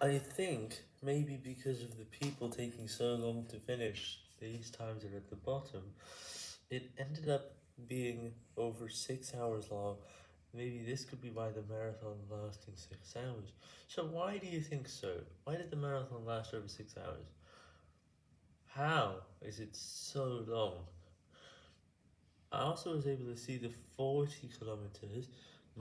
I think maybe because of the people taking so long to finish, these times are at the bottom, it ended up being over 6 hours long, maybe this could be why the marathon lasting 6 hours. So why do you think so? Why did the marathon last over 6 hours? How is it so long? I also was able to see the 40 kilometers,